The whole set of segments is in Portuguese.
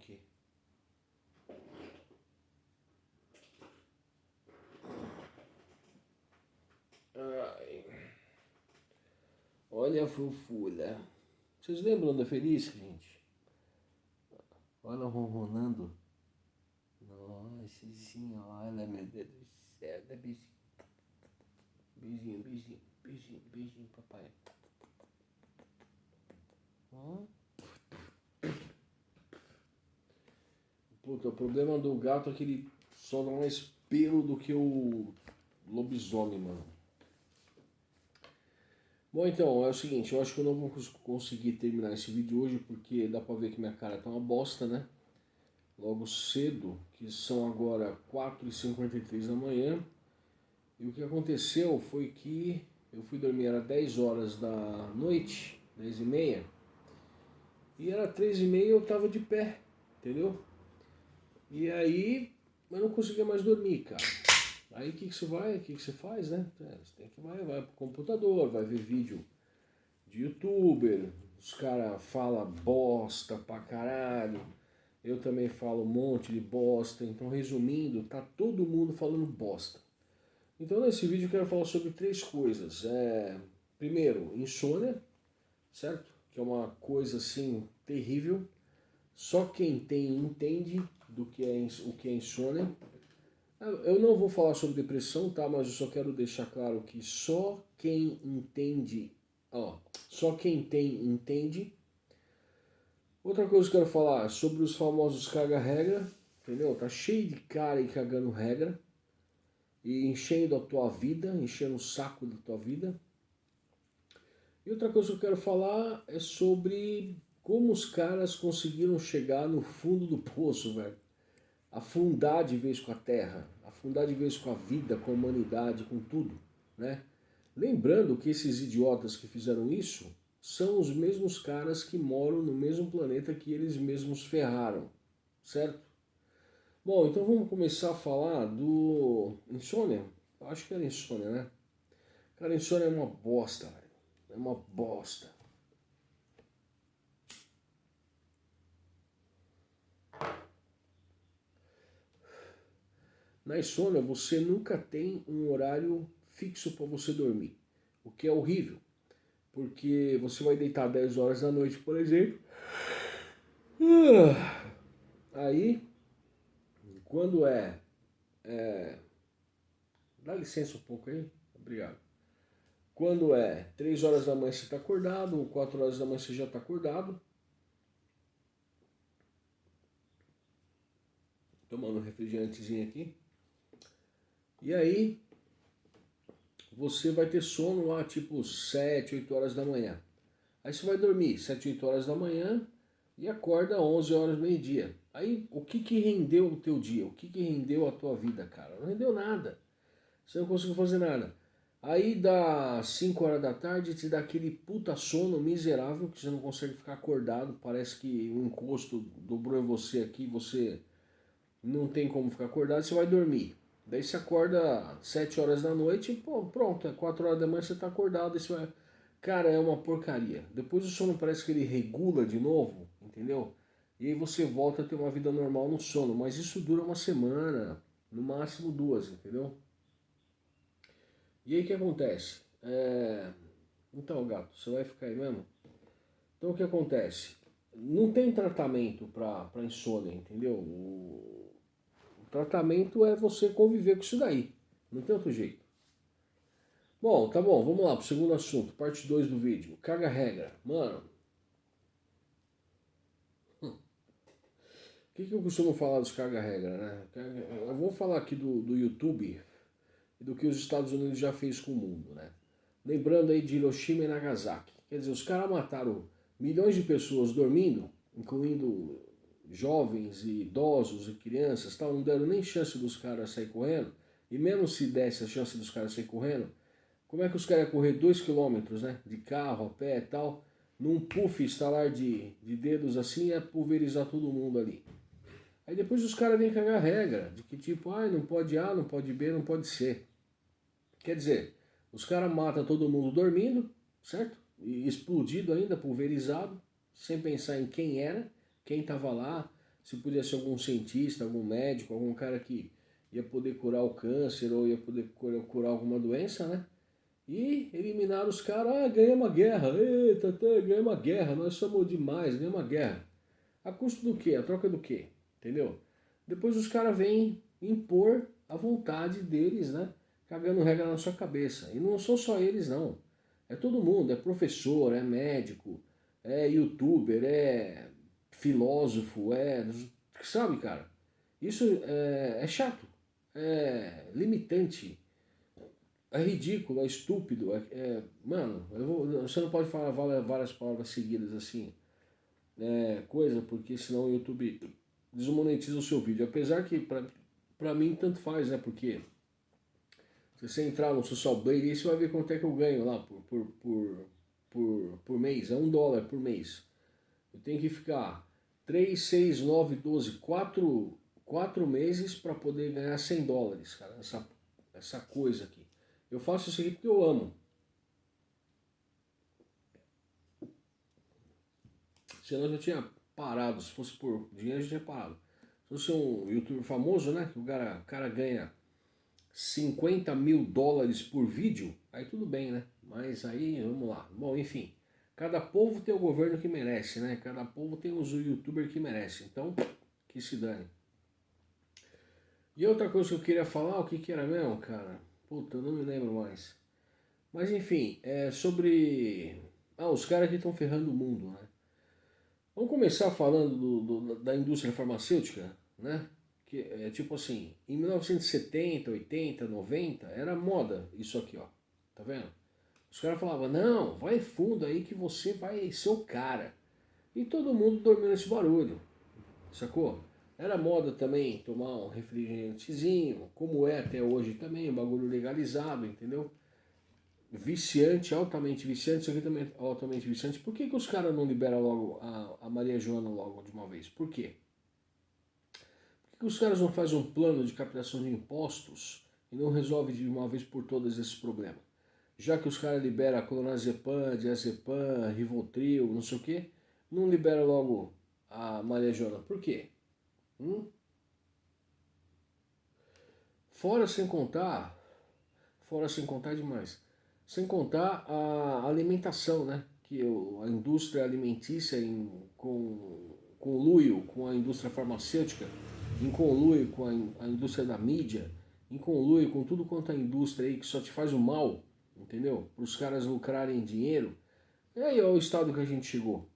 aqui. Ai. Olha a fofura. Vocês lembram da Feliz, gente? Olha ronronando. Nossa senhora, meu Deus do céu. Dá beijinho. Beijinho, beijinho, beijinho, beijinho, papai. Ó. Puta, o problema do gato é que ele só dá mais pelo do que o lobisomem, mano. Bom, então, é o seguinte, eu acho que eu não vou conseguir terminar esse vídeo hoje porque dá pra ver que minha cara tá uma bosta, né? Logo cedo, que são agora 4h53 da manhã. E o que aconteceu foi que eu fui dormir, era 10 horas da noite, 10 e meia. E era 3 e meia eu tava de pé, entendeu? E aí eu não conseguia mais dormir, cara. Aí o que, que você vai, o que, que você faz, né? É, você tem que vai, vai pro computador, vai ver vídeo de youtuber, os caras falam bosta pra caralho. Eu também falo um monte de bosta. Então, resumindo, tá todo mundo falando bosta. Então, nesse vídeo eu quero falar sobre três coisas. É, primeiro, insônia, certo? Que é uma coisa assim terrível. Só quem tem entende do que é o que é insônia. Eu não vou falar sobre depressão, tá? Mas eu só quero deixar claro que só quem entende, ó, só quem tem entende. Outra coisa que eu quero falar sobre os famosos caga-regra, entendeu? Tá cheio de cara aí cagando regra e enchendo a tua vida, enchendo o saco da tua vida. E outra coisa que eu quero falar é sobre como os caras conseguiram chegar no fundo do poço, velho afundar de vez com a terra, afundar de vez com a vida, com a humanidade, com tudo, né? Lembrando que esses idiotas que fizeram isso são os mesmos caras que moram no mesmo planeta que eles mesmos ferraram, certo? Bom, então vamos começar a falar do insônia. Acho que era insônia, né? Cara, insônia é uma bosta, velho. É uma bosta. Na insônia, você nunca tem um horário fixo para você dormir, o que é horrível, porque você vai deitar 10 horas da noite, por exemplo. Aí, quando é, é Dá licença um pouco aí, obrigado. Quando é 3 horas da manhã você está acordado, ou 4 horas da manhã você já está acordado. Tomando um refrigerantezinho aqui. E aí, você vai ter sono lá tipo 7, 8 horas da manhã. Aí você vai dormir 7, 8 horas da manhã e acorda 11 horas meio-dia. Aí, o que que rendeu o teu dia? O que que rendeu a tua vida, cara? Não rendeu nada. Você não conseguiu fazer nada. Aí dá 5 horas da tarde, te dá aquele puta sono miserável que você não consegue ficar acordado. Parece que o encosto dobrou em você aqui, você não tem como ficar acordado, você vai dormir. Daí você acorda 7 horas da noite pô, pronto, é 4 horas da manhã você tá acordado. Isso é... Cara, é uma porcaria. Depois o sono parece que ele regula de novo, entendeu? E aí você volta a ter uma vida normal no sono. Mas isso dura uma semana, no máximo duas, entendeu? E aí o que acontece? É... Então, gato, você vai ficar aí mesmo? Então o que acontece? Não tem tratamento para insônia, entendeu? O Tratamento é você conviver com isso daí. Não tem outro jeito. Bom, tá bom, vamos lá pro segundo assunto, parte 2 do vídeo. Caga regra. Mano. Hum. O que, que eu costumo falar dos caga regra, né? Eu vou falar aqui do, do YouTube e do que os Estados Unidos já fez com o mundo, né? Lembrando aí de Hiroshima e Nagasaki. Quer dizer, os caras mataram milhões de pessoas dormindo, incluindo jovens e idosos e crianças, tal, não deram nem chance dos caras sair correndo, e mesmo se desse a chance dos caras sair correndo, como é que os caras iam correr dois quilômetros, né, de carro, a pé e tal, num puff, estalar de, de dedos assim, é pulverizar todo mundo ali. Aí depois os caras vêm cagar regra, de que tipo, ah, não pode A, não pode B, não pode C. Quer dizer, os caras matam todo mundo dormindo, certo? E explodido ainda, pulverizado, sem pensar em quem era, quem estava lá, se podia ser algum cientista, algum médico, algum cara que ia poder curar o câncer ou ia poder curar alguma doença, né? E eliminaram os caras, ah, ganhamos uma guerra, eita, tá, ganhamos uma guerra, nós somos demais, ganhamos uma guerra. A custo do quê? A troca do quê? Entendeu? Depois os caras vêm impor a vontade deles, né? Cagando regra na sua cabeça. E não são só eles, não. É todo mundo, é professor, é médico, é youtuber, é filósofo, é... Sabe, cara? Isso é, é chato, é limitante, é ridículo, é estúpido. É, é mano, vou, você não pode falar várias palavras seguidas assim, é, coisa, porque senão o YouTube desmonetiza o seu vídeo. Apesar que pra, pra mim tanto faz, né? Porque se você entrar no Social Blade, aí você vai ver quanto é que eu ganho lá por, por, por, por, por mês. É um dólar por mês. Eu tenho que ficar 3, 6, 9, 12, 4, 4 meses para poder ganhar 100 dólares, cara. Essa, essa coisa aqui. Eu faço isso aqui porque eu amo. Senão eu já tinha parado. Se fosse por dinheiro, eu já tinha parado. Se fosse um youtuber famoso, né? Que o cara, o cara ganha 50 mil dólares por vídeo, aí tudo bem, né? Mas aí, vamos lá. Bom, enfim. Cada povo tem o governo que merece, né? Cada povo tem os youtubers que merece. Então, que se dane. E outra coisa que eu queria falar, o que que era mesmo, cara? Puta, eu não me lembro mais. Mas enfim, é sobre... Ah, os caras que estão ferrando o mundo, né? Vamos começar falando do, do, da indústria farmacêutica, né? Que é tipo assim, em 1970, 80, 90, era moda isso aqui, ó. Tá vendo? Os caras falavam, não, vai fundo aí que você vai ser o cara. E todo mundo dormiu nesse barulho, sacou? Era moda também tomar um refrigerantezinho, como é até hoje também, um bagulho legalizado, entendeu? Viciante, altamente viciante, isso aqui também é altamente viciante. Por que, que os caras não liberam logo a, a Maria Joana logo de uma vez? Por quê? Por que, que os caras não fazem um plano de captação de impostos e não resolve de uma vez por todas esses problemas? Já que os caras liberam clonazepam, diazepam, rivotril, não sei o quê, não libera logo a Maria Joana. Por quê? Hum? Fora sem contar, fora sem contar demais, sem contar a alimentação, né? Que a indústria alimentícia em, com conluio com a indústria farmacêutica, em conluio com a, a indústria da mídia, em conluio com tudo quanto a indústria aí que só te faz o mal, entendeu? Para os caras lucrarem dinheiro. E aí olha o estado que a gente chegou,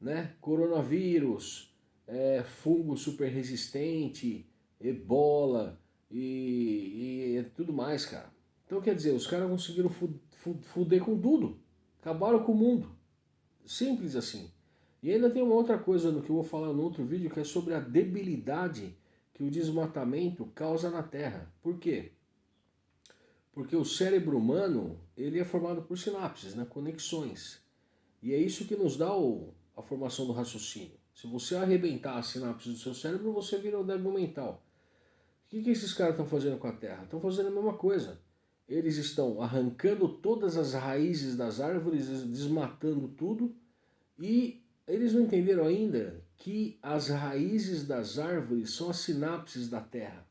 né? Coronavírus, é, fungo super resistente, ebola e, e tudo mais, cara. Então quer dizer, os caras conseguiram fuder com tudo, acabaram com o mundo. Simples assim. E ainda tem uma outra coisa no que eu vou falar no outro vídeo, que é sobre a debilidade que o desmatamento causa na Terra. Por quê? Porque o cérebro humano, ele é formado por sinapses, né, conexões. E é isso que nos dá o, a formação do raciocínio. Se você arrebentar a sinapse do seu cérebro, você vira um débil mental. O que, que esses caras estão fazendo com a Terra? Estão fazendo a mesma coisa. Eles estão arrancando todas as raízes das árvores, desmatando tudo, e eles não entenderam ainda que as raízes das árvores são as sinapses da Terra.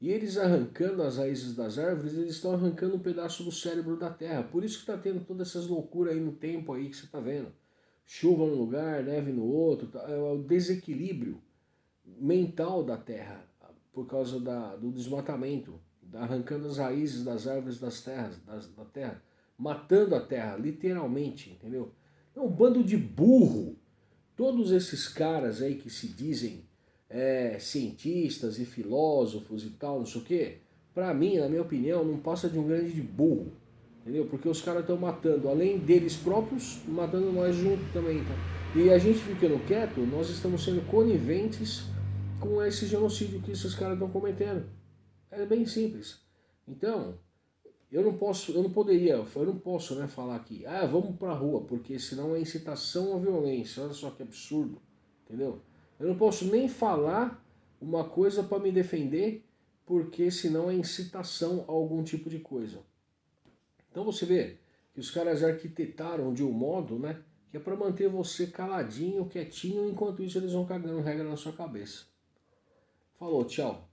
E eles arrancando as raízes das árvores, eles estão arrancando um pedaço do cérebro da Terra. Por isso que está tendo todas essas loucuras aí no tempo aí que você está vendo chuva num lugar, neve no outro, tá, é o desequilíbrio mental da terra por causa da, do desmatamento, arrancando as raízes das árvores das terras, das, da terra, matando a terra, literalmente, entendeu? É um bando de burro. Todos esses caras aí que se dizem é, cientistas e filósofos e tal, não sei o quê, pra mim, na minha opinião, não passa de um grande de burro. Entendeu? Porque os caras estão matando, além deles próprios, matando nós junto também. Tá? E a gente ficando quieto, nós estamos sendo coniventes com esse genocídio que esses caras estão cometendo. É bem simples. Então, eu não posso, eu não poderia, eu não posso né, falar aqui, ah, vamos pra rua, porque senão é incitação à violência. Olha só que absurdo, entendeu? Eu não posso nem falar uma coisa para me defender, porque senão é incitação a algum tipo de coisa. Então você vê que os caras arquitetaram de um modo, né, que é para manter você caladinho, quietinho, enquanto isso eles vão cagando regra na sua cabeça. Falou, tchau.